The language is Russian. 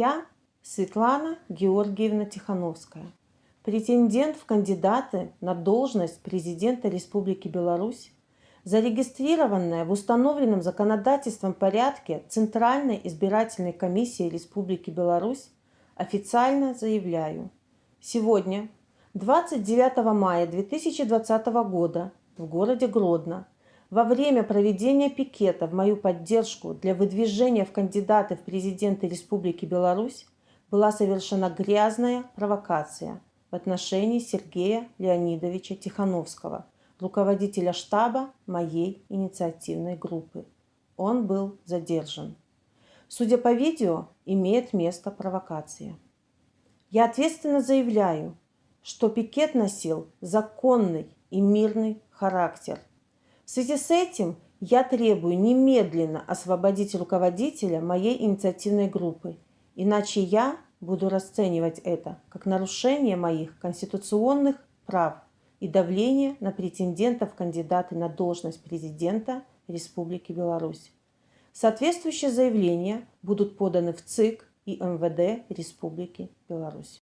Я Светлана Георгиевна Тихановская, претендент в кандидаты на должность президента Республики Беларусь, зарегистрированная в установленном законодательством порядке Центральной избирательной комиссии Республики Беларусь, официально заявляю, сегодня, 29 мая 2020 года, в городе Гродно, во время проведения пикета в мою поддержку для выдвижения в кандидаты в президенты Республики Беларусь была совершена грязная провокация в отношении Сергея Леонидовича Тихановского, руководителя штаба моей инициативной группы. Он был задержан. Судя по видео, имеет место провокация. Я ответственно заявляю, что пикет носил законный и мирный характер. В связи с этим я требую немедленно освободить руководителя моей инициативной группы, иначе я буду расценивать это как нарушение моих конституционных прав и давление на претендентов кандидаты на должность президента Республики Беларусь. Соответствующие заявления будут поданы в ЦИК и МВД Республики Беларусь.